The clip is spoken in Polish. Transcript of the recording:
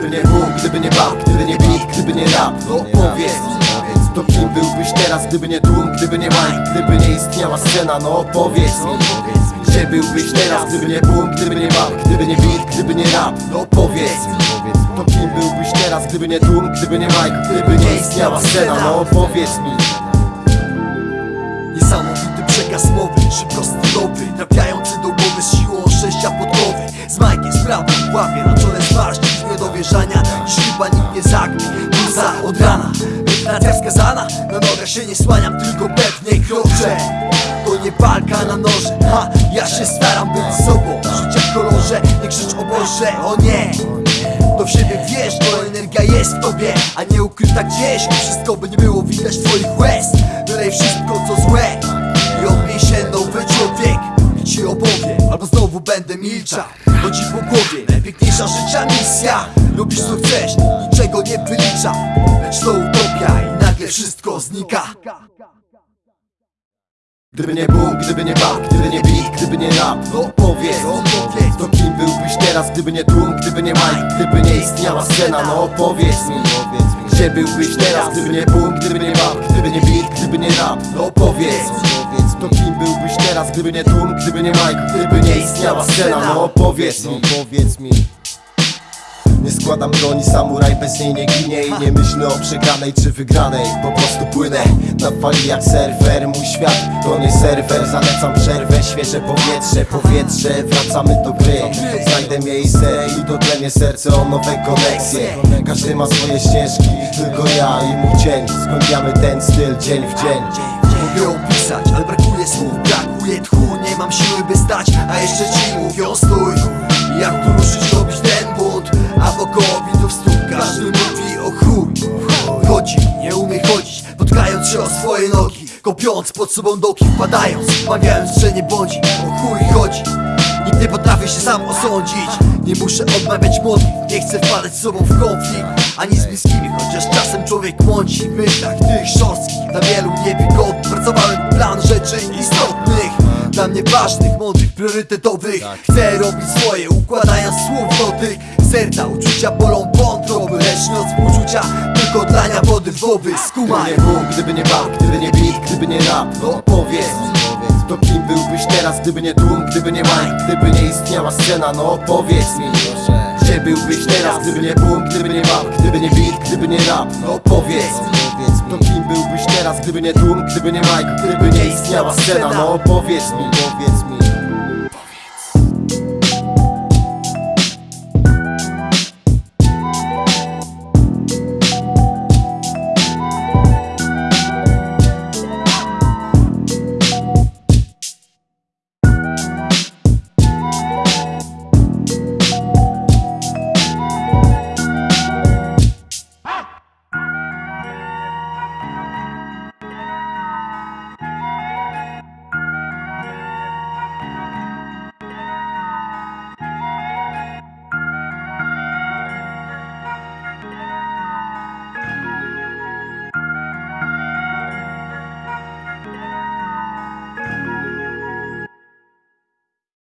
Gdyby nie Bóg, gdyby nie bab, gdyby nie beat, gdyby nie rap No powiedz to kim byłbyś teraz, gdyby nie tłum, gdyby nie mic, gdyby nie istniała scena No powiedz mi, gdzie byłbyś teraz, gdyby nie boom, gdyby nie bab, gdyby nie beat, gdyby nie rap No powiedz mi, to kim byłbyś teraz, gdyby nie tłum, gdyby nie mic, gdyby nie istniała scena No powiedz mi Niesamowity przekaz mowy, szybko stylowy zagnie, muza od rana Medytacja wskazana, na nogach się nie słaniam, tylko pewnie kroczę. To nie walka na noże, ha, ja się staram być sobą. Życia w kolorze, nie krzycz o Boże, o nie. To w siebie wiesz, to energia jest w tobie A nie ukryta gdzieś, wszystko by nie było widać twoich łez. Wylej wszystko co złe i odmień się nowy człowiek. I ci opowie, albo znowu będę milczał. Ci po głowie, najpiękniejsza życia misja Co chcesz, niczego nie wylicza Lecz to utopia i nagle wszystko znika Gdyby nie Bóg, gdyby nie bab, gdyby nie beat, gdyby nie rap No powiedz mi, to kim byłbyś teraz, gdyby nie tłum, gdyby nie mic, gdyby nie istniała scena No powiedz mi, gdzie byłbyś teraz, gdyby nie boom, gdyby nie bab, gdyby nie beat, gdyby nie rap No powiedz to kim byłbyś teraz, gdyby nie tłum, gdyby nie mic, gdyby nie istniała scena No powiedz mi, powiedz mi składam broni, samuraj bez niej nie ginie I nie myślę o przegranej czy wygranej. Po prostu płynę na fali jak surfer Mój świat to nie serwer Zalecam przerwę, świeże powietrze Powietrze, wracamy do gry. Znajdę miejsce i dotlenię serce o nowe koneksje. Każdy ma swoje ścieżki, tylko ja i mój cień. Zgłębiamy ten styl dzień w dzień. Mogę opisać, ale brakuje słów, brakuje tchu Nie mam siły by stać, a jeszcze ci mówią stój. Jak tu ruszyć, A wokoło widzów stóp każdy mówi o chuj. Chodzi, nie umie chodzić, potkając się o swoje nogi Kopiąc pod sobą doki, wpadając, mawiając, że nie bądzi O chuj chodzi. Nikt nie potrafi się sam osądzić Nie muszę odmawiać modlitw Nie chcę wpadać z sobą w konflikt Ani z bliskimi, chociaż czasem człowiek mąci. W myślach tych szorstkich Dla wielu niewygodnych Pracowałem plan rzeczy istotnych Dla mnie ważnych, mądrych, priorytetowych. Chcę robić swoje, układając słów do tych Serca, uczucia bolą wątroby Lecz uczucia tylko dlania wody w Gdyby Skumaj nie Bóg, gdyby nie bab, gdyby nie beat, gdyby nie rap No powiedz to kim byłbyś teraz, gdyby nie tłum, gdyby nie mic, gdyby nie istniała scena No powiedz mi, gdzie byłbyś teraz, gdyby nie boom, gdyby nie bab, gdyby nie beat, gdyby nie rap No powiedz mi, to kim byłbyś teraz, gdyby nie tłum, gdyby nie mic, gdyby nie istniała scena No powiedz mi, powiedz mi